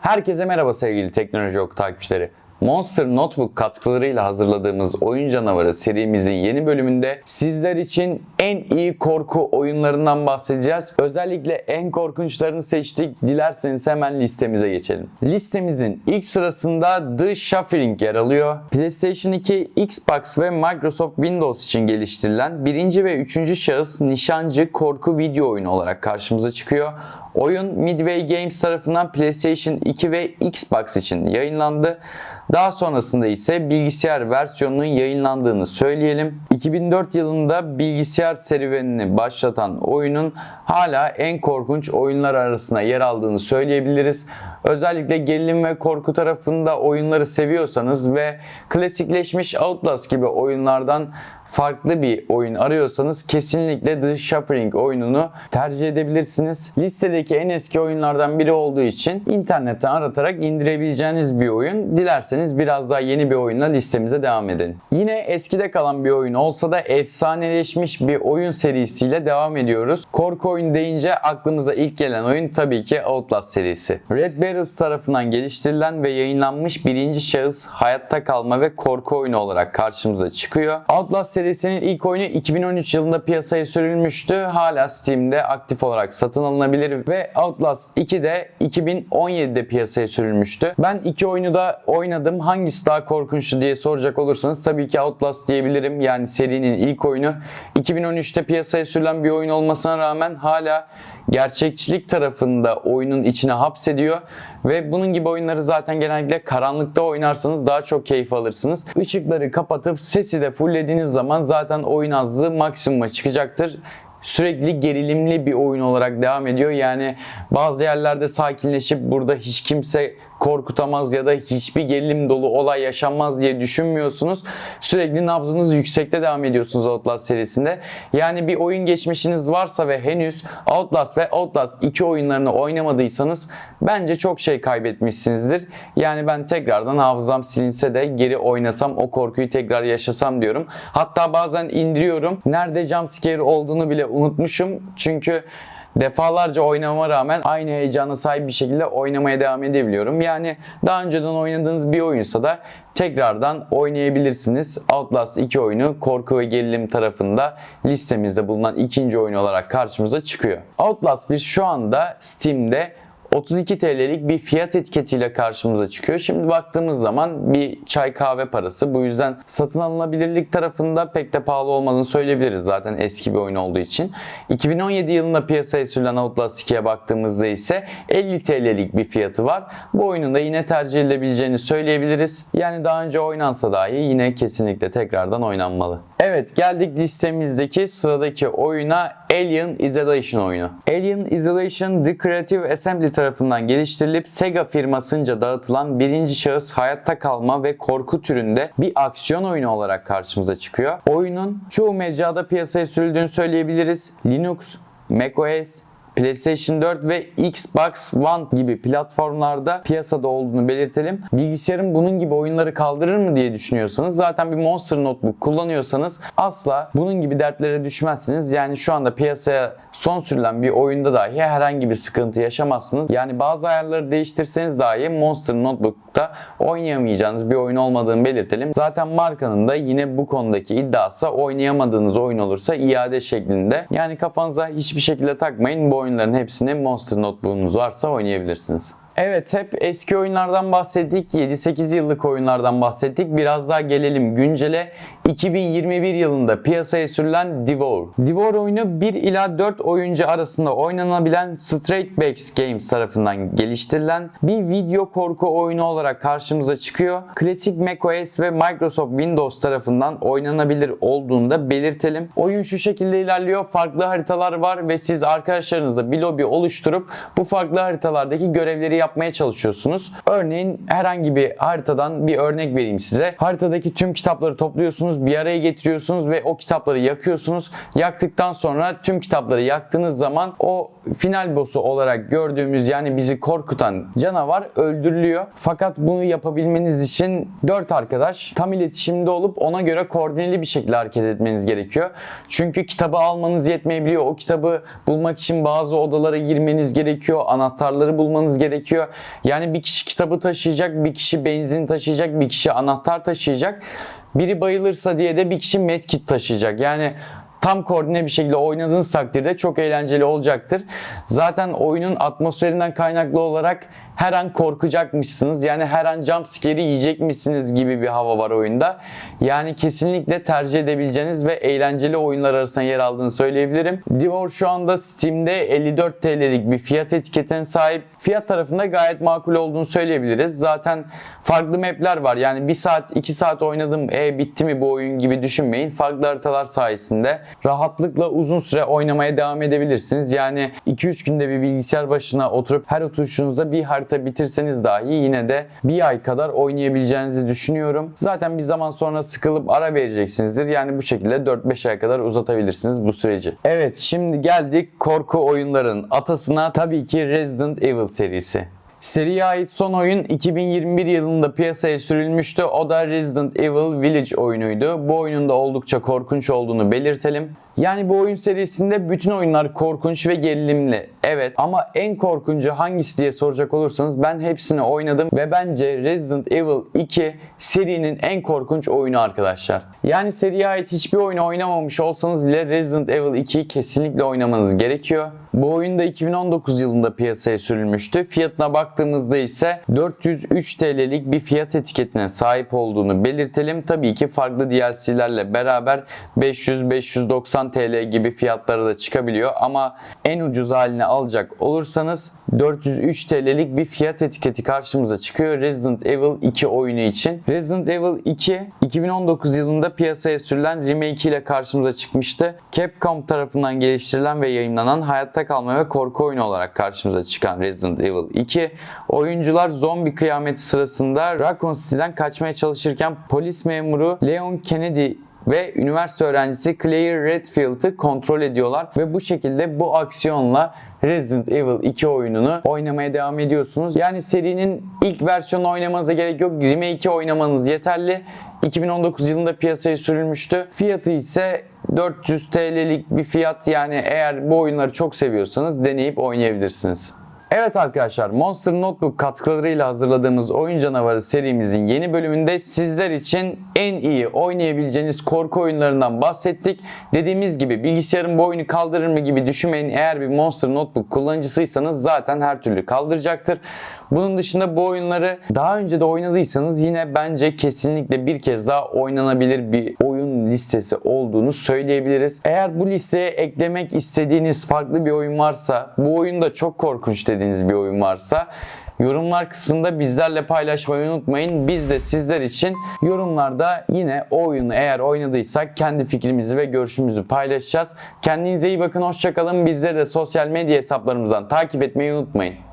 Herkese merhaba sevgili Teknoloji Oku takipçileri. Monster Notebook katkılarıyla hazırladığımız Oyun Canavarı serimizin yeni bölümünde sizler için en iyi korku oyunlarından bahsedeceğiz. Özellikle en korkunçlarını seçtik. Dilerseniz hemen listemize geçelim. Listemizin ilk sırasında The Shuffling yer alıyor. PlayStation 2, Xbox ve Microsoft Windows için geliştirilen birinci ve üçüncü şahıs nişancı korku video oyunu olarak karşımıza çıkıyor. Oyun Midway Games tarafından PlayStation 2 ve Xbox için yayınlandı. Daha sonrasında ise bilgisayar versiyonunun yayınlandığını söyleyelim. 2004 yılında bilgisayar serüvenini başlatan oyunun hala en korkunç oyunlar arasında yer aldığını söyleyebiliriz. Özellikle gerilim ve korku tarafında oyunları seviyorsanız ve klasikleşmiş Outlast gibi oyunlardan farklı bir oyun arıyorsanız kesinlikle The Shuffling oyununu tercih edebilirsiniz. Listedeki en eski oyunlardan biri olduğu için internetten aratarak indirebileceğiniz bir oyun. Dilerseniz biraz daha yeni bir oyunla listemize devam edelim. Yine eskide kalan bir oyun olsa da efsaneleşmiş bir oyun serisiyle devam ediyoruz. Korku oyun deyince aklımıza ilk gelen oyun tabii ki Outlast serisi. Red Barrels tarafından geliştirilen ve yayınlanmış birinci şahıs hayatta kalma ve korku oyunu olarak karşımıza çıkıyor. Outlast serisinin ilk oyunu 2013 yılında piyasaya sürülmüştü. Hala Steam'de aktif olarak satın alınabilir ve Outlast 2 de 2017'de piyasaya sürülmüştü. Ben iki oyunu da oynadım. Hangisi daha korkunçtu diye soracak olursanız tabii ki Outlast diyebilirim. Yani serinin ilk oyunu 2013'te piyasaya sürülen bir oyun olmasına rağmen hala gerçekçilik tarafında oyunun içine hapsediyor ve bunun gibi oyunları zaten genellikle karanlıkta oynarsanız daha çok keyif alırsınız. Işıkları kapatıp sesi de fulllediğiniz zaman zaten oyun azlığı maksimuma çıkacaktır sürekli gerilimli bir oyun olarak devam ediyor. Yani bazı yerlerde sakinleşip burada hiç kimse korkutamaz ya da hiçbir gerilim dolu olay yaşanmaz diye düşünmüyorsunuz. Sürekli nabzınız yüksekte devam ediyorsunuz Outlast serisinde. Yani bir oyun geçmişiniz varsa ve henüz Outlast ve Outlast 2 oyunlarını oynamadıysanız bence çok şey kaybetmişsinizdir. Yani ben tekrardan hafızam silinse de geri oynasam o korkuyu tekrar yaşasam diyorum. Hatta bazen indiriyorum. Nerede jumpscare olduğunu bile unutmuşum. Çünkü defalarca oynamama rağmen aynı heyecana sahip bir şekilde oynamaya devam edebiliyorum. Yani daha önceden oynadığınız bir oyunsa da tekrardan oynayabilirsiniz. Outlast 2 oyunu korku ve gerilim tarafında listemizde bulunan ikinci oyun olarak karşımıza çıkıyor. Outlast 1 şu anda Steam'de 32 TL'lik bir fiyat etiketiyle karşımıza çıkıyor. Şimdi baktığımız zaman bir çay kahve parası. Bu yüzden satın alınabilirlik tarafında pek de pahalı olmadığını söyleyebiliriz zaten eski bir oyun olduğu için. 2017 yılında piyasaya sürülen Outlast 2'ye baktığımızda ise 50 TL'lik bir fiyatı var. Bu oyunun da yine tercih edilebileceğini söyleyebiliriz. Yani daha önce oynansa dahi yine kesinlikle tekrardan oynanmalı. Evet geldik listemizdeki sıradaki oyuna Alien Isolation oyunu. Alien Isolation The Creative Assembly tarafından geliştirilip Sega firmasınca dağıtılan birinci şahıs hayatta kalma ve korku türünde bir aksiyon oyunu olarak karşımıza çıkıyor. Oyunun çoğu mecrada piyasaya sürüldüğünü söyleyebiliriz. Linux, macOS, PlayStation 4 ve Xbox One gibi platformlarda piyasada olduğunu belirtelim. Bilgisayarın bunun gibi oyunları kaldırır mı diye düşünüyorsanız zaten bir Monster Notebook kullanıyorsanız asla bunun gibi dertlere düşmezsiniz. Yani şu anda piyasaya son sürülen bir oyunda dahi herhangi bir sıkıntı yaşamazsınız. Yani bazı ayarları değiştirseniz dahi Monster Notebook'ta oynayamayacağınız bir oyun olmadığını belirtelim. Zaten markanın da yine bu konudaki iddiası oynayamadığınız oyun olursa iade şeklinde. Yani kafanıza hiçbir şekilde takmayın. Bu oyunların hepsini Monster Notebook'unuz varsa oynayabilirsiniz. Evet hep eski oyunlardan bahsettik. 7-8 yıllık oyunlardan bahsettik. Biraz daha gelelim güncele. 2021 yılında piyasaya sürülen Devour. Devour oyunu 1 ila 4 oyuncu arasında oynanabilen Straight Backs Games tarafından geliştirilen bir video korku oyunu olarak karşımıza çıkıyor. Klasik macOS ve Microsoft Windows tarafından oynanabilir olduğunu da belirtelim. Oyun şu şekilde ilerliyor. Farklı haritalar var ve siz arkadaşlarınızla bir lobi oluşturup bu farklı haritalardaki görevleri yapmaya çalışıyorsunuz. Örneğin herhangi bir haritadan bir örnek vereyim size. Haritadaki tüm kitapları topluyorsunuz, bir araya getiriyorsunuz ve o kitapları yakıyorsunuz. Yaktıktan sonra tüm kitapları yaktığınız zaman o final boss'u olarak gördüğümüz yani bizi korkutan canavar öldürülüyor. Fakat bunu yapabilmeniz için 4 arkadaş tam iletişimde olup ona göre koordineli bir şekilde hareket etmeniz gerekiyor. Çünkü kitabı almanız yetmeyebiliyor. O kitabı bulmak için bazı odalara girmeniz gerekiyor. Anahtarları bulmanız gerekiyor. Gerekiyor. Yani bir kişi kitabı taşıyacak, bir kişi benzin taşıyacak, bir kişi anahtar taşıyacak. Biri bayılırsa diye de bir kişi medkit taşıyacak. Yani tam koordine bir şekilde oynadığınız takdirde çok eğlenceli olacaktır. Zaten oyunun atmosferinden kaynaklı olarak her an korkacakmışsınız. Yani her an jump yiyecekmişsiniz gibi bir hava var oyunda. Yani kesinlikle tercih edebileceğiniz ve eğlenceli oyunlar arasında yer aldığını söyleyebilirim. Divor şu anda Steam'de 54 TL'lik bir fiyat etiketine sahip. Fiyat tarafında gayet makul olduğunu söyleyebiliriz. Zaten farklı map'ler var. Yani 1 saat 2 saat oynadım e bitti mi bu oyun gibi düşünmeyin. Farklı haritalar sayesinde rahatlıkla uzun süre oynamaya devam edebilirsiniz. Yani 2-3 günde bir bilgisayar başına oturup her oturuşunuzda bir harita bitirseniz dahi yine de bir ay kadar oynayabileceğinizi düşünüyorum. Zaten bir zaman sonra sıkılıp ara vereceksinizdir. Yani bu şekilde 4-5 ay kadar uzatabilirsiniz bu süreci. Evet şimdi geldik korku oyunların atasına tabii ki Resident Evil serisi. Seriye ait son oyun 2021 yılında piyasaya sürülmüştü. O da Resident Evil Village oyunuydu. Bu oyunun da oldukça korkunç olduğunu belirtelim. Yani bu oyun serisinde bütün oyunlar korkunç ve gerilimli. Evet ama en korkuncu hangisi diye soracak olursanız ben hepsini oynadım ve bence Resident Evil 2 serinin en korkunç oyunu arkadaşlar. Yani seriye ait hiçbir oyunu oynamamış olsanız bile Resident Evil 2'yi kesinlikle oynamanız gerekiyor. Bu oyun da 2019 yılında piyasaya sürülmüştü. Fiyatına baktığımızda ise 403 TL'lik bir fiyat etiketine sahip olduğunu belirtelim. Tabii ki farklı DLC'lerle beraber 500-590 TL gibi fiyatlara da çıkabiliyor ama en ucuz halini alacak olursanız 403 TL'lik bir fiyat etiketi karşımıza çıkıyor Resident Evil 2 oyunu için. Resident Evil 2 2019 yılında piyasaya sürülen remake ile karşımıza çıkmıştı. Capcom tarafından geliştirilen ve yayınlanan hayatta kalma ve korku oyunu olarak karşımıza çıkan Resident Evil 2 oyuncular zombi kıyameti sırasında Raccoon City'den kaçmaya çalışırken polis memuru Leon Kennedy ve üniversite öğrencisi Claire Redfield'ı kontrol ediyorlar ve bu şekilde bu aksiyonla Resident Evil 2 oyununu oynamaya devam ediyorsunuz. Yani serinin ilk versiyonu oynamanıza gerek yok. Remake'i oynamanız yeterli. 2019 yılında piyasaya sürülmüştü. Fiyatı ise 400 TL'lik bir fiyat yani eğer bu oyunları çok seviyorsanız deneyip oynayabilirsiniz. Evet arkadaşlar Monster Notebook katkılarıyla hazırladığımız Oyun Canavarı serimizin yeni bölümünde sizler için en iyi oynayabileceğiniz korku oyunlarından bahsettik. Dediğimiz gibi bilgisayarın bu oyunu kaldırır mı gibi düşünmeyin. Eğer bir Monster Notebook kullanıcısıysanız zaten her türlü kaldıracaktır. Bunun dışında bu oyunları daha önce de oynadıysanız yine bence kesinlikle bir kez daha oynanabilir bir oyun listesi olduğunu söyleyebiliriz. Eğer bu listeye eklemek istediğiniz farklı bir oyun varsa, bu oyun da çok korkunç dediğiniz bir oyun varsa Yorumlar kısmında bizlerle paylaşmayı unutmayın. Biz de sizler için yorumlarda yine o oyunu eğer oynadıysak kendi fikrimizi ve görüşümüzü paylaşacağız. Kendinize iyi bakın, hoşçakalın. Bizleri de sosyal medya hesaplarımızdan takip etmeyi unutmayın.